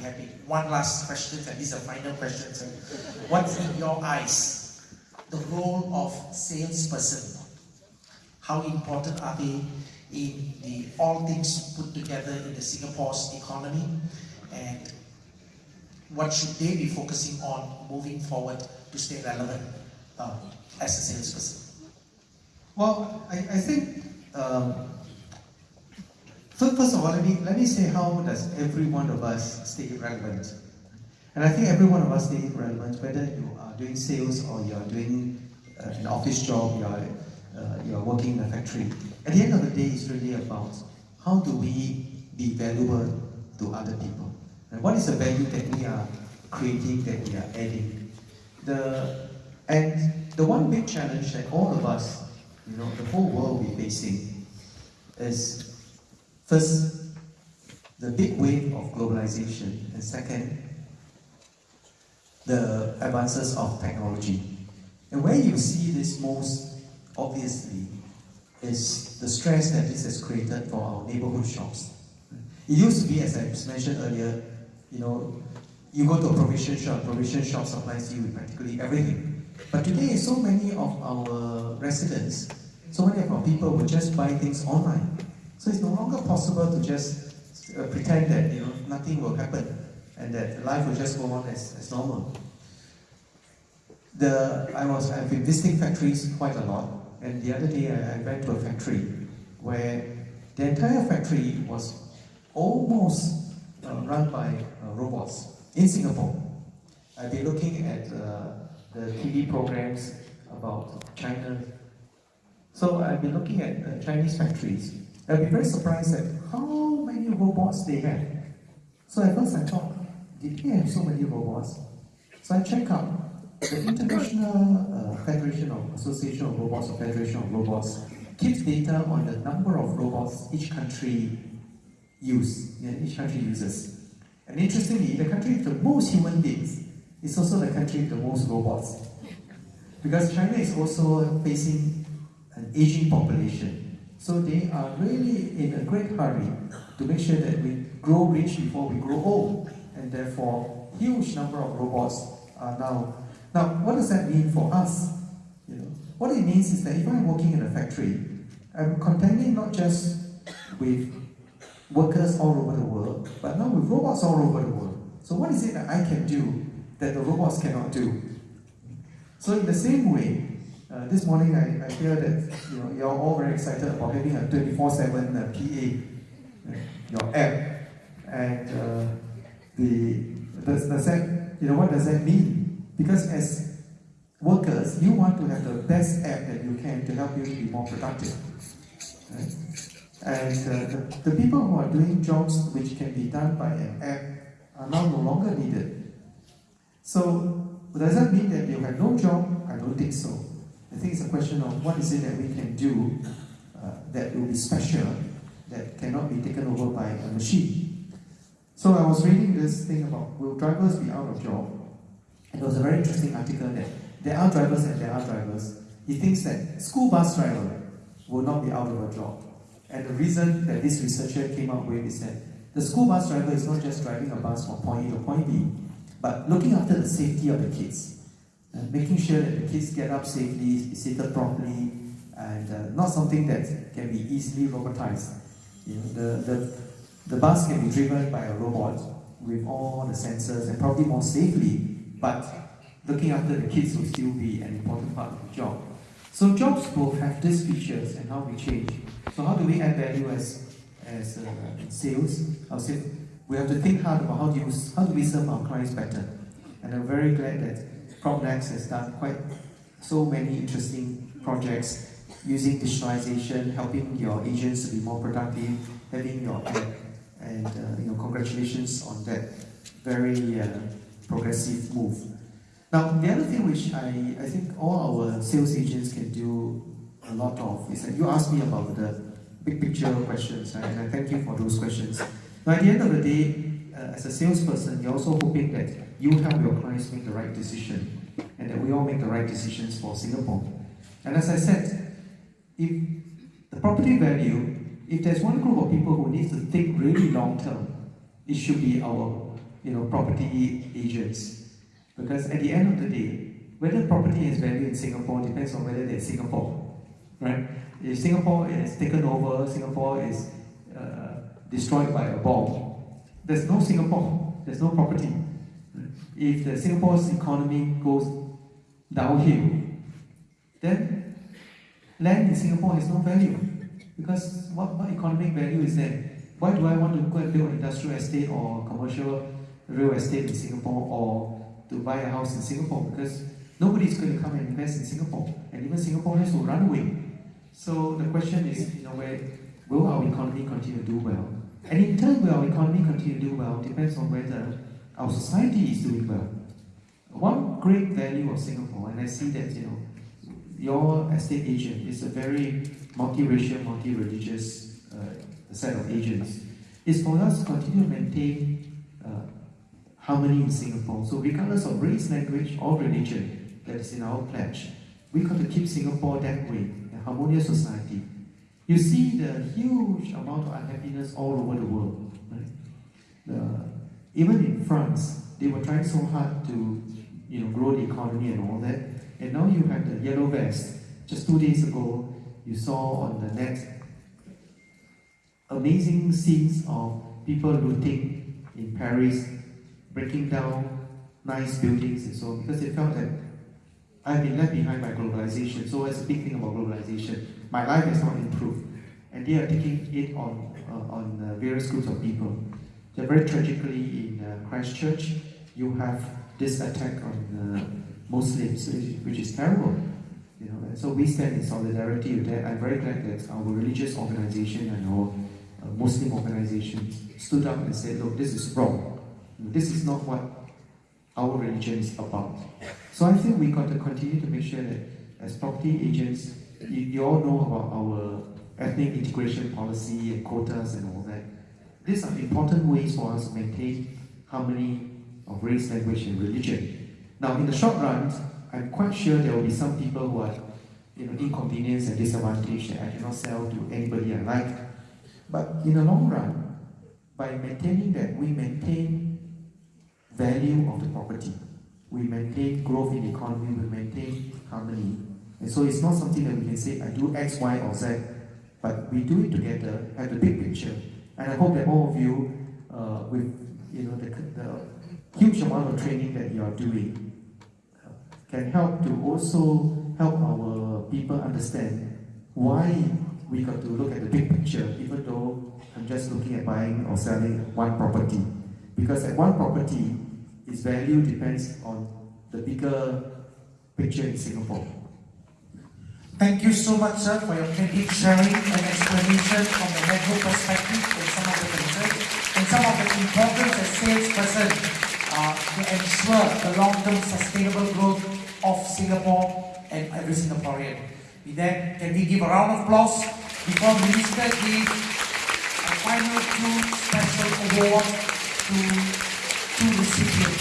happy. One last question, and this is a final question. Sir. What's in your eyes the role of salesperson? How important are they in the all things put together in the Singapore's economy? And what should they be focusing on moving forward to stay relevant um, as a salesperson? Well, I, I think um, first of all, let me let me say how does every one of us stay relevant, and I think every one of us stay relevant whether you are doing sales or you are doing uh, an office job, you are uh, you are working in a factory. At the end of the day, it's really about how do we be valuable to other people. And what is the value that we are creating, that we are adding? The, and the one big challenge that all of us, you know, the whole world be facing is first, the big wave of globalization, and second, the advances of technology. And where you see this most obviously is the stress that this has created for our neighborhood shops. It used to be, as I mentioned earlier, you know, you go to a provision shop, provision shop supplies you with practically everything. But today, so many of our residents, so many of our people will just buy things online. So it's no longer possible to just uh, pretend that you know nothing will happen and that life will just go on as, as normal. The, I was, I've been visiting factories quite a lot, and the other day I, I went to a factory where the entire factory was almost uh, run by uh, robots in Singapore. I've been looking at uh, the TV programs about China. So I've been looking at uh, Chinese factories. I've be very surprised at how many robots they have. So at first I thought, did they have so many robots? So I checked out the International uh, Federation of Association of Robots or Federation of Robots keeps data on the number of robots each country use, yeah, each country uses. And interestingly, the country with the most human beings is also the country with the most robots. Because China is also facing an aging population. So they are really in a great hurry to make sure that we grow rich before we grow old. And therefore, huge number of robots are now now, what does that mean for us? You know, what it means is that if I'm working in a factory, I'm contending not just with workers all over the world, but now with robots all over the world. So what is it that I can do that the robots cannot do? So in the same way, uh, this morning I, I hear that you know, you're all very excited about having a 24-7 uh, PA, uh, your app, and uh, the, does, does that, you know, what does that mean? Because as workers, you want to have the best app that you can to help you to be more productive. Right? And uh, the, the people who are doing jobs which can be done by an app are now no longer needed. So, does that mean that they'll have no job? I don't think so. I think it's a question of what is it that we can do uh, that will be special, that cannot be taken over by a machine. So I was reading this thing about will drivers be out of job? It was a very interesting article that there are drivers and there are drivers. He thinks that school bus driver will not be out of a job. And the reason that this researcher came up with is that the school bus driver is not just driving a bus from point A to point B, but looking after the safety of the kids. And making sure that the kids get up safely, seated properly, and uh, not something that can be easily robotized. You know, the, the, the bus can be driven by a robot with all the sensors and probably more safely but looking after the kids will still be an important part of the job. So jobs will have these features and how we change. So how do we add value as, as uh, sales? I'll say we have to think hard about how do, you, how do we serve our clients better. And I'm very glad that PropNex has done quite so many interesting projects using digitalization, helping your agents to be more productive, having your app, and uh, you know, congratulations on that very uh, progressive move. Now, the other thing which I, I think all our sales agents can do a lot of is that you asked me about the big picture questions, right? and I thank you for those questions. Now, at the end of the day, as a salesperson, you're also hoping that you help your clients make the right decision and that we all make the right decisions for Singapore. And as I said, if the property value, if there's one group of people who needs to think really long term, it should be our you know, property agents. Because at the end of the day, whether property has value in Singapore depends on whether they're Singapore, right? If Singapore is taken over, Singapore is uh, destroyed by a bomb, there's no Singapore, there's no property. If the Singapore's economy goes downhill, then land in Singapore has no value. Because what, what economic value is there? Why do I want to go and build an industrial estate or commercial real estate in Singapore or to buy a house in Singapore? Because nobody's going to come and invest in Singapore. And even Singaporeans will run away. So the question is, you know, where will our economy continue to do well? And in turn, will our economy continue to do well depends on whether our society is doing well. One great value of Singapore, and I see that, you know, your estate agent is a very multiracial, multi-religious uh, set of agents, is for us to continue to maintain uh, harmony in Singapore. So regardless of race, language, or religion that is in our pledge, we got to keep Singapore that way, a harmonious society. You see the huge amount of unhappiness all over the world. Right? The, even in France, they were trying so hard to you know, grow the economy and all that. And now you have the yellow vest. Just two days ago, you saw on the net amazing scenes of people looting in Paris, breaking down nice buildings and so on, because they felt that I've been left behind by globalization. So it's a big thing about globalization. My life has not improved. And they are taking it on, uh, on uh, various groups of people. So very tragically in uh, Christchurch, you have this attack on uh, Muslims, which is terrible. You know, and so we stand in solidarity with that. I'm very glad that our religious organization and our uh, Muslim organization stood up and said, look, this is wrong. This is not what our religion is about. So I think we got to continue to make sure that as property agents, you, you all know about our ethnic integration policy and quotas and all that. These are important ways for us to maintain harmony of race, language, and religion. Now, in the short run, I'm quite sure there will be some people who are you know, inconvenienced and disadvantaged that I cannot sell to anybody I like. But in the long run, by maintaining that, we maintain value of the property. We maintain growth in the economy, we maintain harmony. And so it's not something that we can say, I do X, Y, or Z, but we do it together, have the big picture. And I hope that all of you, uh, with you know the, the huge amount of training that you are doing, uh, can help to also help our people understand why we got to look at the big picture, even though I'm just looking at buying or selling one property. Because at one property, its value depends on the bigger picture in Singapore. Thank you so much, sir, for your candid sharing and explanation from the macro perspective and some of the concerns and some of the importance as salesperson uh, to ensure the long-term sustainable growth of Singapore and every Singaporean. We then, can we give a round of applause before Minister gives a final two special award to two recipients.